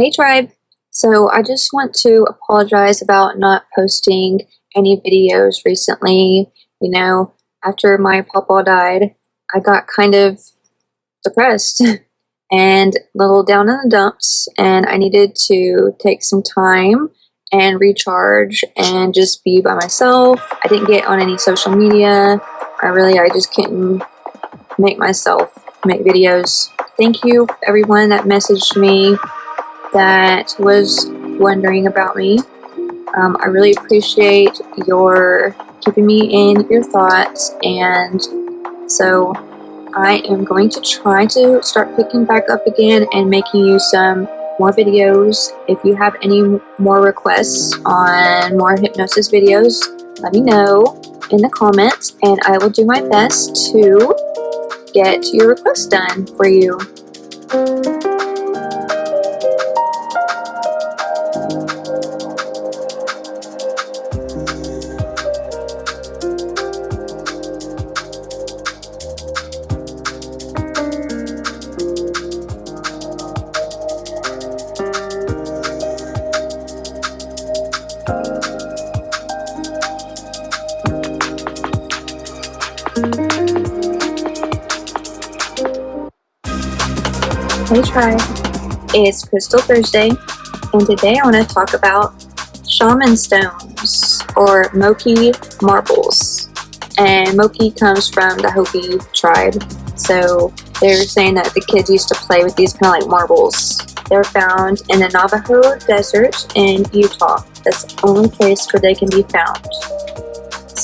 Hey tribe! So I just want to apologize about not posting any videos recently. You know, after my papa died, I got kind of depressed and a little down in the dumps and I needed to take some time and recharge and just be by myself. I didn't get on any social media. I really, I just couldn't make myself make videos. Thank you everyone that messaged me that was wondering about me. Um, I really appreciate your keeping me in your thoughts and so I am going to try to start picking back up again and making you some more videos. If you have any more requests on more hypnosis videos, let me know in the comments and I will do my best to get your request done for you. Hey Tribe, it's Crystal Thursday, and today I want to talk about shaman stones or Moki marbles. And Moki comes from the Hopi tribe, so they're saying that the kids used to play with these kind of like marbles. They're found in the Navajo Desert in Utah. That's the only place where they can be found.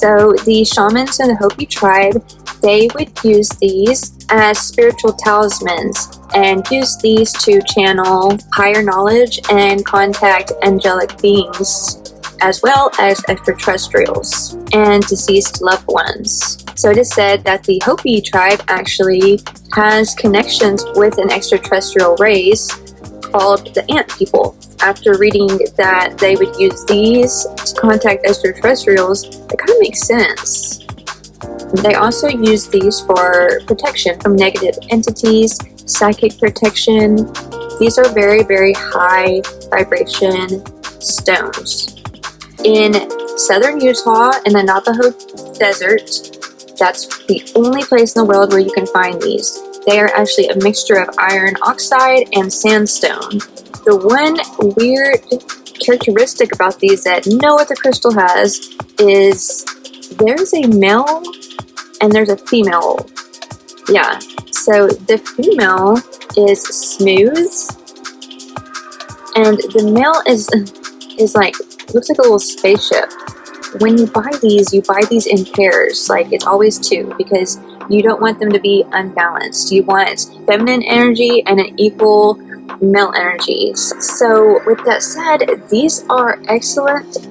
So the shamans in the Hopi tribe, they would use these as spiritual talismans and use these to channel higher knowledge and contact angelic beings as well as extraterrestrials and deceased loved ones. So it is said that the Hopi tribe actually has connections with an extraterrestrial race called the Ant People. After reading that they would use these to contact extraterrestrials, it kind of makes sense. They also use these for protection from negative entities, psychic protection. These are very, very high vibration stones. In southern Utah, in the Navajo Desert, that's the only place in the world where you can find these. They are actually a mixture of iron oxide and sandstone. The one weird characteristic about these that no other crystal has is there's a male and there's a female. Yeah, so the female is smooth and the male is is like looks like a little spaceship. When you buy these, you buy these in pairs, like it's always two because you don't want them to be unbalanced. You want feminine energy and an equal male energies. So with that said, these are excellent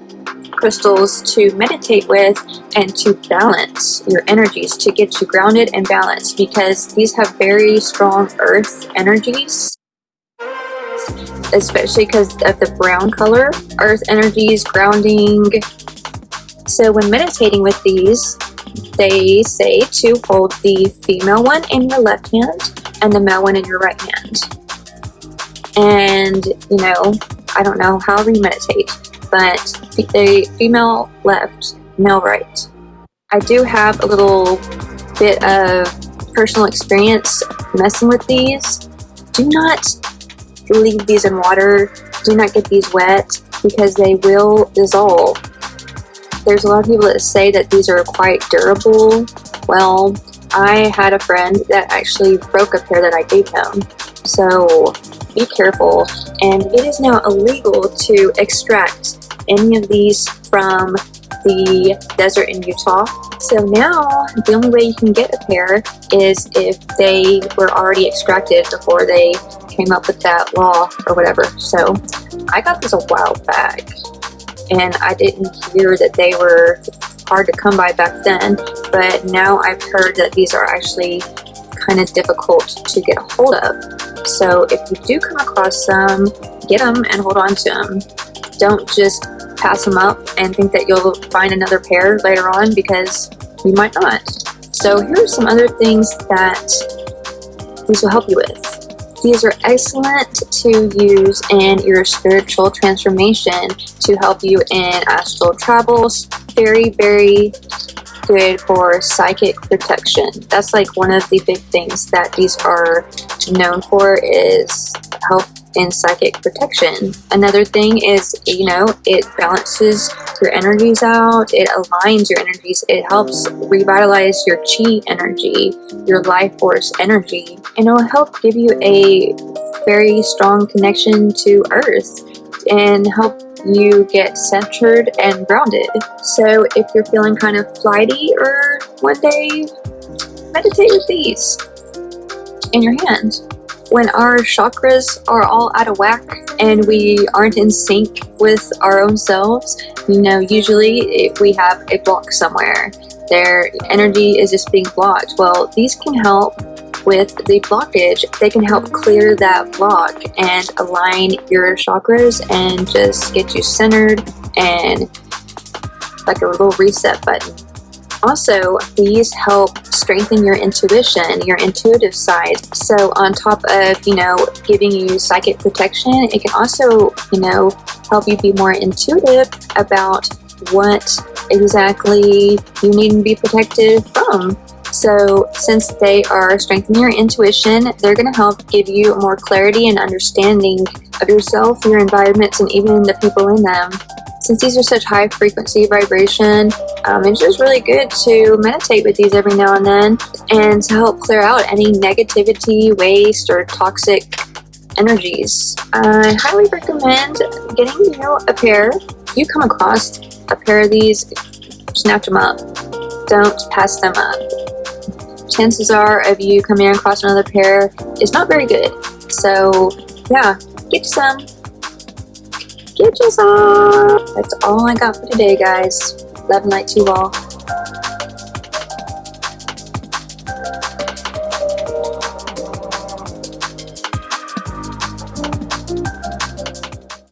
crystals to meditate with and to balance your energies, to get you grounded and balanced because these have very strong earth energies especially because of the brown color, earth energies, grounding. So when meditating with these, they say to hold the female one in your left hand and the male one in your right hand. And, you know, I don't know how you meditate, but the female left, male right. I do have a little bit of personal experience messing with these. Do not leave these in water. Do not get these wet because they will dissolve. There's a lot of people that say that these are quite durable. Well, I had a friend that actually broke a pair that I gave him. So be careful. And it is now illegal to extract any of these from the desert in Utah. So now the only way you can get a pair is if they were already extracted before they came up with that law or whatever. So I got this a while back and I didn't hear that they were hard to come by back then, but now I've heard that these are actually kind of difficult to get a hold of. So if you do come across some, get them and hold on to them. Don't just pass them up and think that you'll find another pair later on because you might not. So here are some other things that these will help you with. These are excellent to use in your spiritual transformation to help you in astral travels. Very, very good for psychic protection. That's like one of the big things that these are known for is help in psychic protection. Another thing is, you know, it balances your energies out, it aligns your energies, it helps revitalize your chi energy, your life force energy, and it will help give you a very strong connection to earth and help you get centered and grounded. So if you're feeling kind of flighty or one day, meditate with these in your hand. When our chakras are all out of whack and we aren't in sync with our own selves, you know, usually we have a block somewhere, their energy is just being blocked. Well, these can help with the blockage, they can help clear that block and align your chakras and just get you centered and like a little reset button. Also, these help strengthen your intuition, your intuitive side. So on top of, you know, giving you psychic protection, it can also, you know, help you be more intuitive about what exactly you need to be protected from. So since they are strengthening your intuition, they're going to help give you more clarity and understanding of yourself, your environments, and even the people in them. Since these are such high frequency vibration, um, it's just really good to meditate with these every now and then and to help clear out any negativity, waste, or toxic energies. I highly recommend getting you know a pair. You come across a pair of these, snatch them up. Don't pass them up chances are of you coming across another pair is not very good. So yeah, get some. That's all I got for today, guys. Love and light to you all.